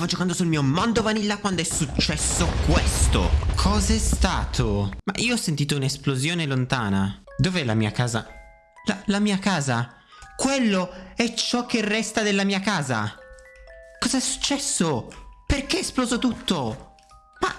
stavo giocando sul mio mondo vanilla quando è successo questo. Cos'è stato? Ma io ho sentito un'esplosione lontana. Dov'è la mia casa? La, la mia casa? Quello è ciò che resta della mia casa. Cos'è successo? Perché è esploso tutto? Ma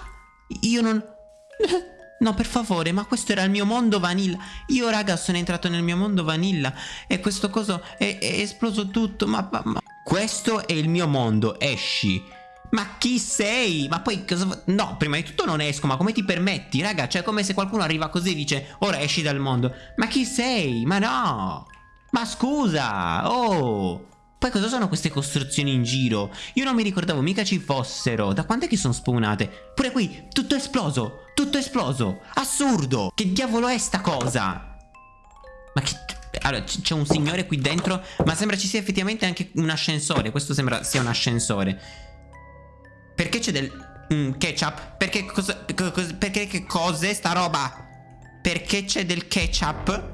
io non... No, per favore, ma questo era il mio mondo vanilla. Io, raga, sono entrato nel mio mondo vanilla e questo coso è, è esploso tutto. Ma, ma, Questo è il mio mondo, esci. Ma chi sei? Ma poi cosa... No, prima di tutto non esco, ma come ti permetti? Raga, cioè come se qualcuno arriva così e dice Ora esci dal mondo. Ma chi sei? Ma no! Ma scusa! Oh! Poi cosa sono queste costruzioni in giro? Io non mi ricordavo mica ci fossero. Da quando è che sono spawnate? Pure qui, tutto esploso. Tutto esploso. Assurdo. Che diavolo è sta cosa? Allora, c'è un signore qui dentro, ma sembra ci sia effettivamente anche un ascensore. Questo sembra sia un ascensore. Perché c'è del... Mm, ketchup? Perché cosa... cosa perché che cos'è sta roba? Perché c'è del ketchup?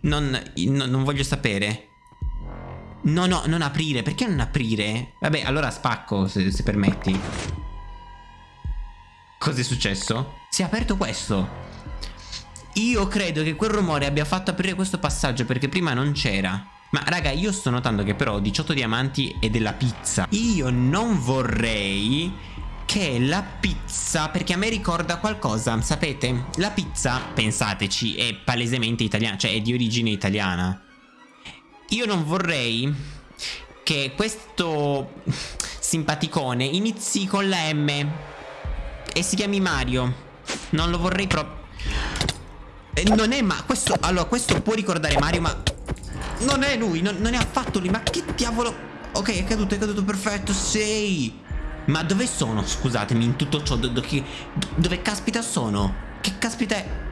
Non, no, non voglio sapere. No, no, non aprire. Perché non aprire? Vabbè, allora spacco, se, se permetti. Cos'è successo? Si è aperto questo. Io credo che quel rumore abbia fatto aprire questo passaggio perché prima non c'era. Ma raga, io sto notando che però ho 18 diamanti e della pizza. Io non vorrei che la pizza, perché a me ricorda qualcosa, sapete? La pizza, pensateci, è palesemente italiana, cioè è di origine italiana. Io non vorrei che questo simpaticone inizi con la M e si chiami Mario. Non lo vorrei proprio... Non è ma... Questo... Allora, questo può ricordare Mario, ma... Non è lui, non, non è affatto lui. Ma che diavolo... Ok, è caduto, è caduto, perfetto. Sei... Ma dove sono? Scusatemi, in tutto ciò. Do, do, dove caspita sono? Che caspita è?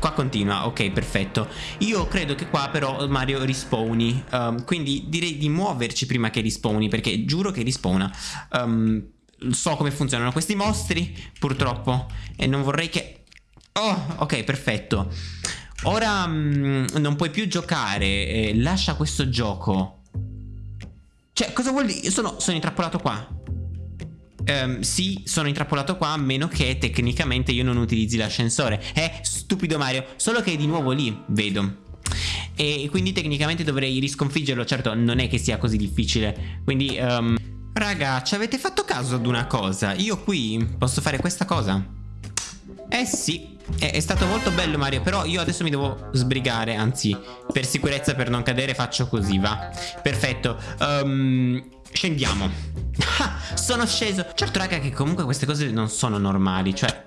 Qua continua, ok, perfetto. Io credo che qua però Mario rispawni. Um, quindi direi di muoverci prima che rispawni, perché giuro che rispawna. Um, so come funzionano questi mostri, purtroppo. E non vorrei che... Oh, ok, perfetto. Ora um, non puoi più giocare. Eh, lascia questo gioco. Cioè, cosa vuol dire? Sono, sono intrappolato qua. Um, sì, sono intrappolato qua a meno che tecnicamente io non utilizzi l'ascensore. Eh, stupido Mario, solo che è di nuovo lì, vedo. E quindi tecnicamente dovrei risconfiggerlo, certo non è che sia così difficile. Quindi, um, raga, ci avete fatto caso ad una cosa? Io qui posso fare questa cosa? Eh sì, è, è, stato molto bello Mario Però io adesso mi devo sbrigare Anzi, per sicurezza, per non cadere faccio così, va? Perfetto. Um, Scendiamo. Sono sceso. Certo raga che comunque queste cose non sono normali Cioè